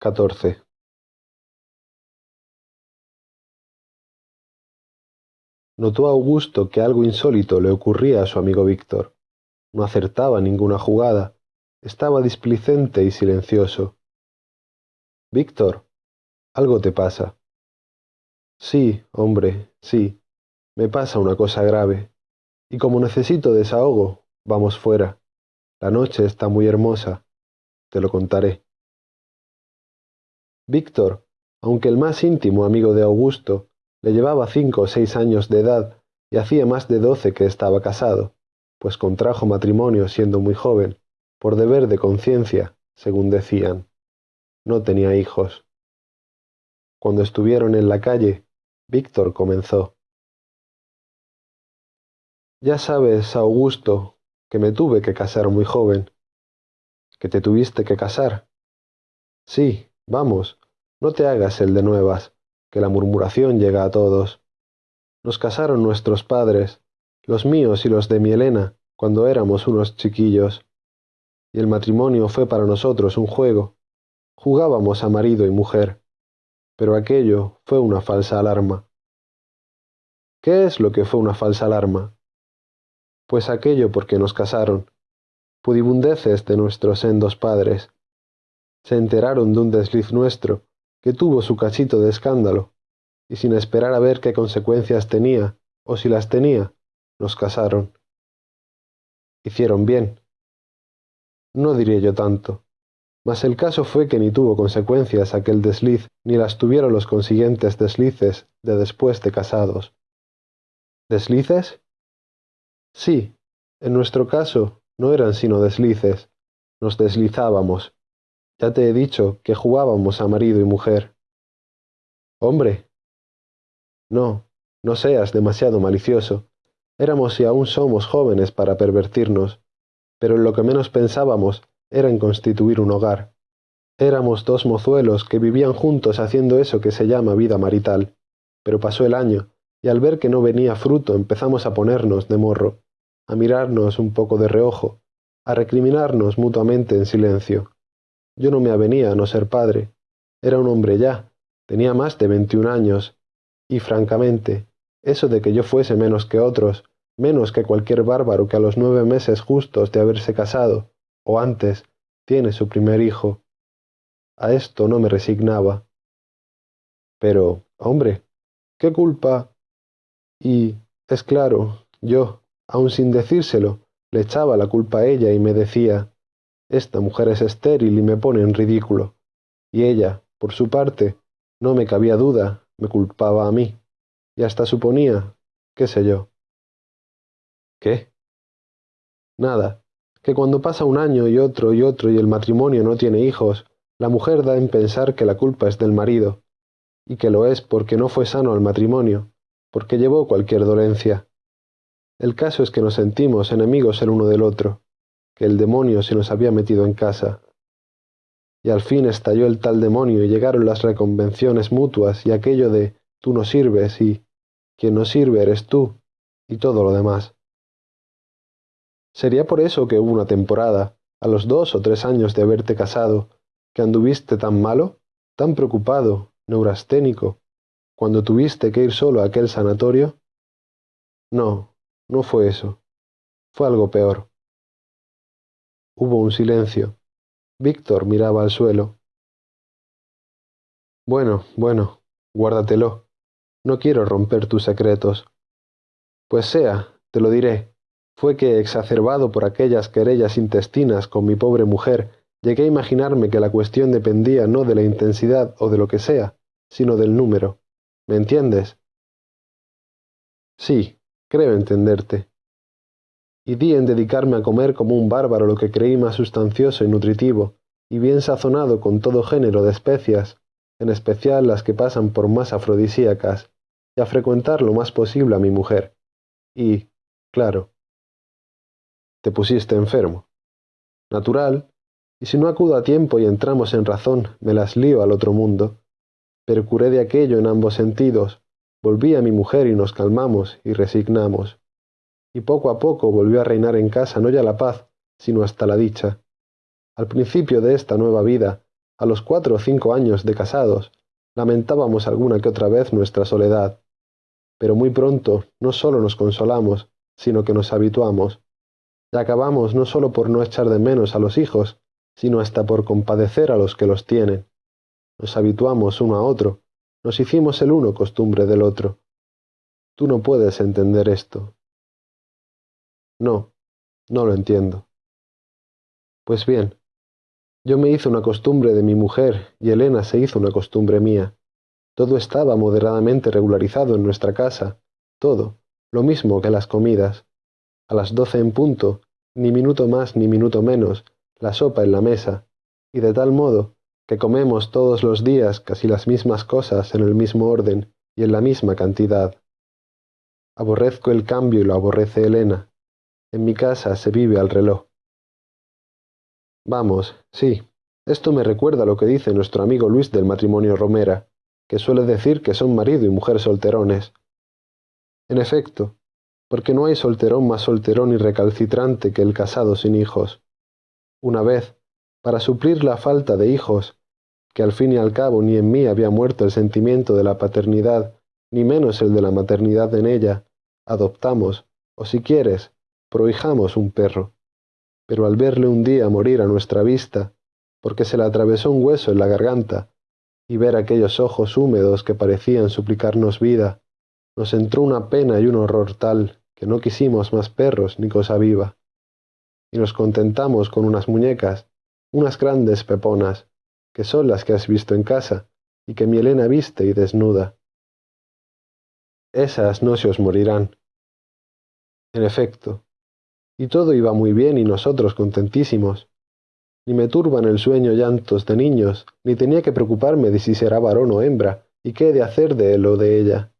14. Notó Augusto que algo insólito le ocurría a su amigo Víctor. No acertaba ninguna jugada, estaba displicente y silencioso. Víctor, algo te pasa. Sí, hombre, sí, me pasa una cosa grave. Y como necesito desahogo, vamos fuera. La noche está muy hermosa. Te lo contaré. Víctor, aunque el más íntimo amigo de Augusto, le llevaba cinco o seis años de edad y hacía más de doce que estaba casado, pues contrajo matrimonio siendo muy joven, por deber de conciencia, según decían. No tenía hijos. Cuando estuvieron en la calle, Víctor comenzó. Ya sabes, Augusto, que me tuve que casar muy joven. ¿Que te tuviste que casar? Sí, Vamos, no te hagas el de nuevas, que la murmuración llega a todos. Nos casaron nuestros padres, los míos y los de mi Elena, cuando éramos unos chiquillos. Y el matrimonio fue para nosotros un juego. Jugábamos a marido y mujer. Pero aquello fue una falsa alarma. ¿Qué es lo que fue una falsa alarma? Pues aquello porque nos casaron. Pudibundeces de nuestros sendos padres se enteraron de un desliz nuestro, que tuvo su cachito de escándalo, y sin esperar a ver qué consecuencias tenía, o si las tenía, nos casaron. Hicieron bien. No diré yo tanto, mas el caso fue que ni tuvo consecuencias aquel desliz, ni las tuvieron los consiguientes deslices de después de casados. ¿Deslices? Sí, en nuestro caso no eran sino deslices, nos deslizábamos, ya te he dicho que jugábamos a marido y mujer. Hombre. No, no seas demasiado malicioso. Éramos y aún somos jóvenes para pervertirnos, pero en lo que menos pensábamos era en constituir un hogar. Éramos dos mozuelos que vivían juntos haciendo eso que se llama vida marital. Pero pasó el año, y al ver que no venía fruto empezamos a ponernos de morro, a mirarnos un poco de reojo, a recriminarnos mutuamente en silencio. Yo no me avenía a no ser padre. Era un hombre ya, tenía más de veintiún años, y francamente, eso de que yo fuese menos que otros, menos que cualquier bárbaro que a los nueve meses justos de haberse casado, o antes, tiene su primer hijo. A esto no me resignaba. Pero, hombre, ¿qué culpa? Y, es claro, yo, aun sin decírselo, le echaba la culpa a ella y me decía, esta mujer es estéril y me pone en ridículo. Y ella, por su parte, no me cabía duda, me culpaba a mí, y hasta suponía, qué sé yo. ¿Qué? Nada, que cuando pasa un año y otro y otro y el matrimonio no tiene hijos, la mujer da en pensar que la culpa es del marido, y que lo es porque no fue sano al matrimonio, porque llevó cualquier dolencia. El caso es que nos sentimos enemigos el uno del otro, que el demonio se nos había metido en casa. Y al fin estalló el tal demonio y llegaron las reconvenciones mutuas y aquello de tú no sirves y quien no sirve eres tú y todo lo demás. Sería por eso que hubo una temporada, a los dos o tres años de haberte casado, que anduviste tan malo, tan preocupado, neurasténico, cuando tuviste que ir solo a aquel sanatorio? No, no fue eso. Fue algo peor. Hubo un silencio. Víctor miraba al suelo. Bueno, bueno, guárdatelo. No quiero romper tus secretos. Pues sea, te lo diré. Fue que, exacerbado por aquellas querellas intestinas con mi pobre mujer, llegué a imaginarme que la cuestión dependía no de la intensidad o de lo que sea, sino del número. ¿Me entiendes? Sí, creo entenderte y di en dedicarme a comer como un bárbaro lo que creí más sustancioso y nutritivo, y bien sazonado con todo género de especias, en especial las que pasan por más afrodisíacas, y a frecuentar lo más posible a mi mujer. Y, claro, te pusiste enfermo. Natural, y si no acudo a tiempo y entramos en razón, me las lío al otro mundo. Pero curé de aquello en ambos sentidos, volví a mi mujer y nos calmamos y resignamos y poco a poco volvió a reinar en casa no ya la paz, sino hasta la dicha. Al principio de esta nueva vida, a los cuatro o cinco años de casados, lamentábamos alguna que otra vez nuestra soledad. Pero muy pronto no solo nos consolamos, sino que nos habituamos, y acabamos no solo por no echar de menos a los hijos, sino hasta por compadecer a los que los tienen. Nos habituamos uno a otro, nos hicimos el uno costumbre del otro. Tú no puedes entender esto. No, no lo entiendo. Pues bien, yo me hice una costumbre de mi mujer y Elena se hizo una costumbre mía. Todo estaba moderadamente regularizado en nuestra casa, todo, lo mismo que las comidas. A las doce en punto, ni minuto más ni minuto menos, la sopa en la mesa, y de tal modo que comemos todos los días casi las mismas cosas en el mismo orden y en la misma cantidad. Aborrezco el cambio y lo aborrece Elena. En mi casa se vive al reloj. Vamos, sí, esto me recuerda lo que dice nuestro amigo Luis del matrimonio Romera, que suele decir que son marido y mujer solterones. En efecto, porque no hay solterón más solterón y recalcitrante que el casado sin hijos. Una vez, para suplir la falta de hijos, que al fin y al cabo ni en mí había muerto el sentimiento de la paternidad, ni menos el de la maternidad en ella, adoptamos, o si quieres, prohijamos un perro pero al verle un día morir a nuestra vista, porque se le atravesó un hueso en la garganta, y ver aquellos ojos húmedos que parecían suplicarnos vida, nos entró una pena y un horror tal que no quisimos más perros ni cosa viva, y nos contentamos con unas muñecas, unas grandes peponas, que son las que has visto en casa, y que mi Elena viste y desnuda. Esas no se os morirán. En efecto, y todo iba muy bien y nosotros contentísimos. Ni me turban el sueño llantos de niños, ni tenía que preocuparme de si será varón o hembra, y qué he de hacer de él o de ella.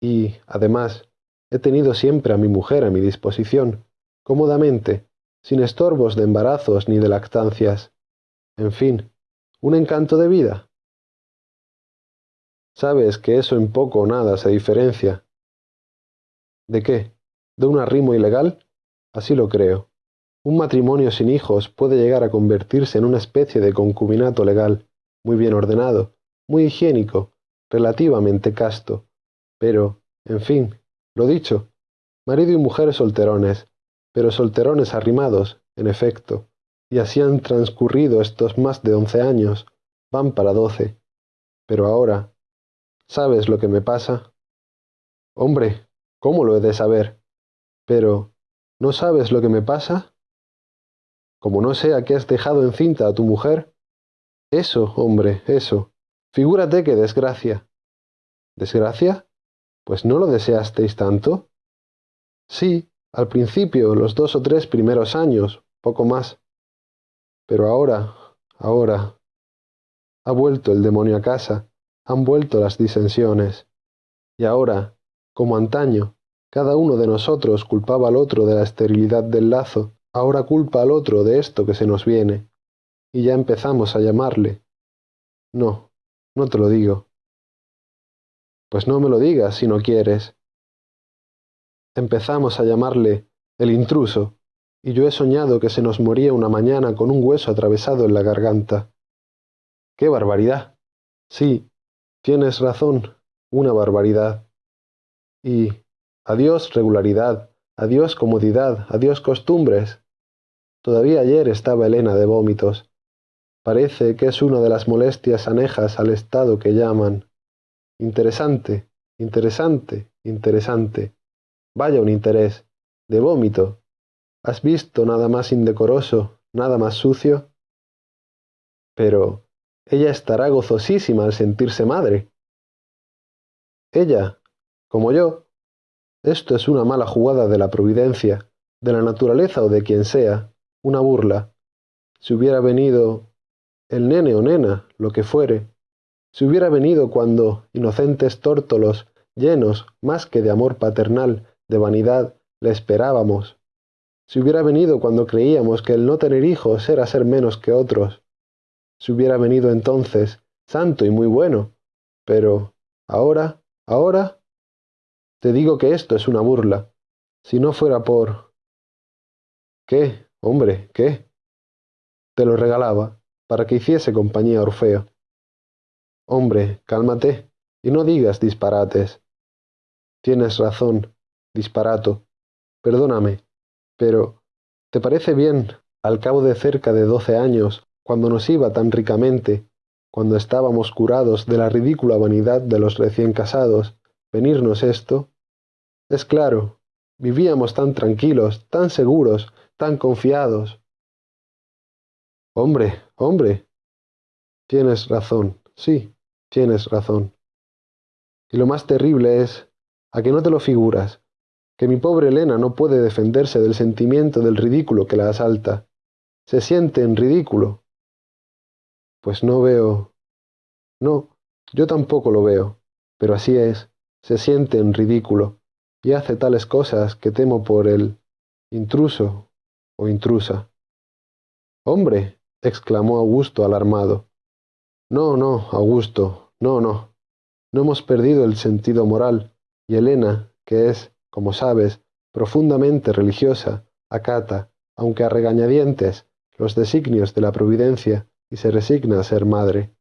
Y, además, he tenido siempre a mi mujer a mi disposición, cómodamente, sin estorbos de embarazos ni de lactancias. En fin, un encanto de vida. Sabes que eso en poco o nada se diferencia. ¿De qué? De un arrimo ilegal? Así lo creo. Un matrimonio sin hijos puede llegar a convertirse en una especie de concubinato legal, muy bien ordenado, muy higiénico, relativamente casto. Pero, en fin, lo dicho, marido y mujer solterones, pero solterones arrimados, en efecto, y así han transcurrido estos más de once años, van para doce. Pero ahora, ¿sabes lo que me pasa? Hombre, ¿cómo lo he de saber? Pero, ¿no sabes lo que me pasa? Como no sea que has dejado encinta a tu mujer. Eso, hombre, eso. Figúrate qué desgracia. ¿Desgracia? Pues no lo deseasteis tanto. Sí, al principio, los dos o tres primeros años, poco más. Pero ahora, ahora. Ha vuelto el demonio a casa, han vuelto las disensiones. Y ahora, como antaño, cada uno de nosotros culpaba al otro de la esterilidad del lazo, ahora culpa al otro de esto que se nos viene. Y ya empezamos a llamarle. No, no te lo digo. Pues no me lo digas si no quieres. Empezamos a llamarle el intruso, y yo he soñado que se nos moría una mañana con un hueso atravesado en la garganta. ¡Qué barbaridad! Sí, tienes razón, una barbaridad. Y Adiós regularidad, adiós comodidad, adiós costumbres. Todavía ayer estaba Elena de vómitos. Parece que es una de las molestias anejas al estado que llaman. Interesante, interesante, interesante. Vaya un interés. De vómito. ¿Has visto nada más indecoroso, nada más sucio? Pero ella estará gozosísima al sentirse madre. Ella, como yo, esto es una mala jugada de la providencia, de la naturaleza o de quien sea, una burla. Si hubiera venido el nene o nena, lo que fuere, si hubiera venido cuando, inocentes tórtolos, llenos, más que de amor paternal, de vanidad, le esperábamos, si hubiera venido cuando creíamos que el no tener hijos era ser menos que otros, si hubiera venido entonces, santo y muy bueno, pero ahora, ahora, te digo que esto es una burla. Si no fuera por... ¿Qué? Hombre, ¿qué? Te lo regalaba, para que hiciese compañía a Orfeo. Hombre, cálmate, y no digas disparates. Tienes razón, disparato. Perdóname, pero ¿te parece bien, al cabo de cerca de doce años, cuando nos iba tan ricamente, cuando estábamos curados de la ridícula vanidad de los recién casados, venirnos esto? Es claro, vivíamos tan tranquilos, tan seguros, tan confiados. Hombre, hombre. Tienes razón, sí, tienes razón. Y lo más terrible es, a que no te lo figuras, que mi pobre Elena no puede defenderse del sentimiento del ridículo que la asalta. Se siente en ridículo. Pues no veo. No, yo tampoco lo veo, pero así es, se siente en ridículo, y hace tales cosas que temo por el intruso o intrusa. Hombre, exclamó Augusto alarmado. No, no, Augusto, no, no. No hemos perdido el sentido moral, y Elena, que es, como sabes, profundamente religiosa, acata, aunque a regañadientes, los designios de la providencia y se resigna a ser madre.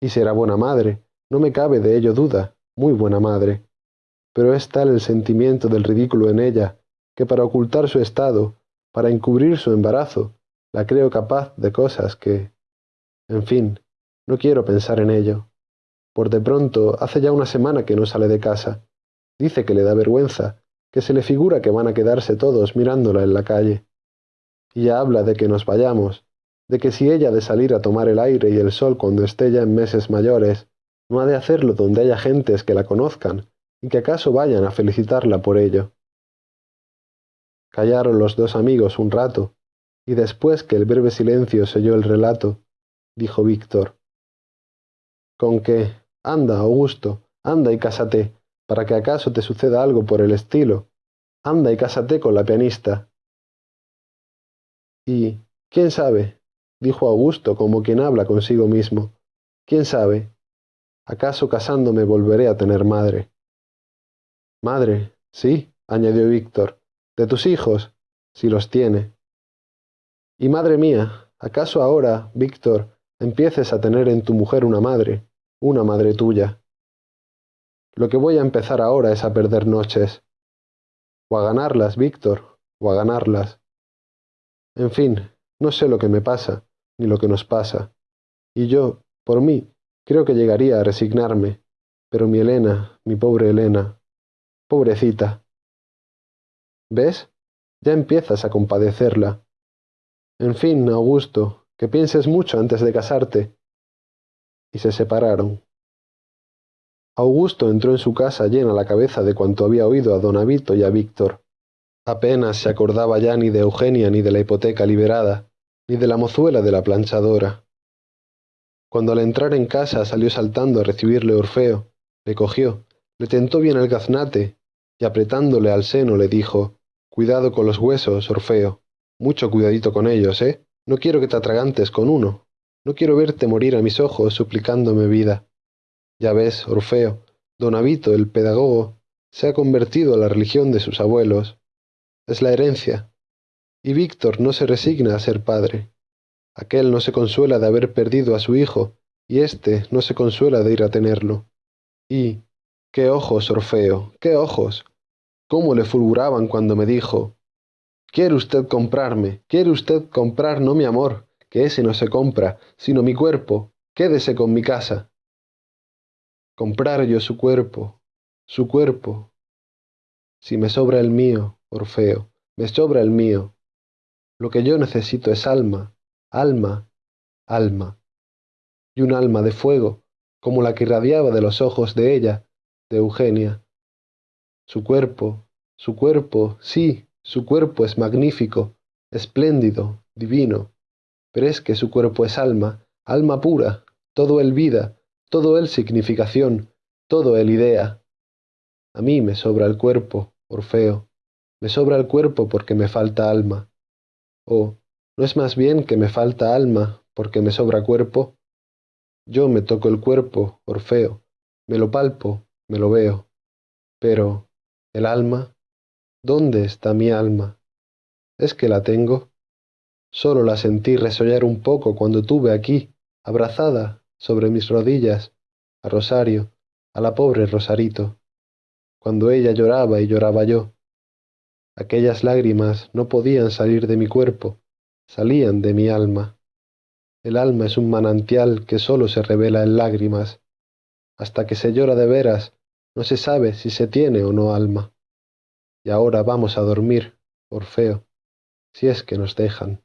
Y será buena madre, no me cabe de ello duda, muy buena madre. Pero es tal el sentimiento del ridículo en ella, que para ocultar su estado, para encubrir su embarazo, la creo capaz de cosas que... En fin, no quiero pensar en ello. Por de pronto, hace ya una semana que no sale de casa. Dice que le da vergüenza, que se le figura que van a quedarse todos mirándola en la calle. Y ya habla de que nos vayamos, de que si ella ha de salir a tomar el aire y el sol cuando esté ya en meses mayores, no ha de hacerlo donde haya gentes que la conozcan y que acaso vayan a felicitarla por ello. Callaron los dos amigos un rato, y después que el breve silencio selló el relato, dijo Víctor. Con que, anda, Augusto, anda y cásate, para que acaso te suceda algo por el estilo. Anda y cásate con la pianista. Y, ¿quién sabe? dijo Augusto como quien habla consigo mismo. ¿Quién sabe? ¿Acaso casándome volveré a tener madre? Madre, sí, añadió Víctor, de tus hijos, si los tiene. Y madre mía, ¿acaso ahora, Víctor, empieces a tener en tu mujer una madre, una madre tuya? Lo que voy a empezar ahora es a perder noches. O a ganarlas, Víctor, o a ganarlas. En fin, no sé lo que me pasa, ni lo que nos pasa. Y yo, por mí, creo que llegaría a resignarme. Pero mi Elena, mi pobre Elena, pobrecita. ¿Ves? Ya empiezas a compadecerla. En fin, Augusto, que pienses mucho antes de casarte. Y se separaron. Augusto entró en su casa llena la cabeza de cuanto había oído a don Avito y a Víctor. Apenas se acordaba ya ni de Eugenia ni de la hipoteca liberada, ni de la mozuela de la planchadora. Cuando al entrar en casa salió saltando a recibirle Orfeo, le cogió, le tentó bien el gaznate, y apretándole al seno le dijo, Cuidado con los huesos, Orfeo. Mucho cuidadito con ellos, ¿eh? No quiero que te atragantes con uno. No quiero verte morir a mis ojos suplicándome vida. Ya ves, Orfeo, don Avito, el pedagogo, se ha convertido a la religión de sus abuelos. Es la herencia. Y Víctor no se resigna a ser padre. Aquel no se consuela de haber perdido a su hijo, y éste no se consuela de ir a tenerlo. Y, qué ojos, Orfeo, qué ojos. Cómo le fulguraban cuando me dijo, ¿Quiere usted comprarme? ¿Quiere usted comprar no mi amor, que ese no se compra, sino mi cuerpo? Quédese con mi casa. Comprar yo su cuerpo, su cuerpo. Si me sobra el mío, Orfeo, me sobra el mío. Lo que yo necesito es alma, alma, alma. Y un alma de fuego, como la que irradiaba de los ojos de ella, de Eugenia. Su cuerpo, su cuerpo, sí, su cuerpo es magnífico, espléndido, divino, pero es que su cuerpo es alma, alma pura, todo el vida, todo el significación, todo el idea. A mí me sobra el cuerpo, Orfeo, me sobra el cuerpo porque me falta alma. ¿O no es más bien que me falta alma porque me sobra cuerpo? Yo me toco el cuerpo, Orfeo, me lo palpo, me lo veo. Pero, ¿el alma? ¿Dónde está mi alma? ¿Es que la tengo? Solo la sentí resollar un poco cuando tuve aquí, abrazada, sobre mis rodillas, a Rosario, a la pobre Rosarito, cuando ella lloraba y lloraba yo. Aquellas lágrimas no podían salir de mi cuerpo, salían de mi alma. El alma es un manantial que solo se revela en lágrimas. Hasta que se llora de veras, no se sabe si se tiene o no alma. Y ahora vamos a dormir, Orfeo, si es que nos dejan.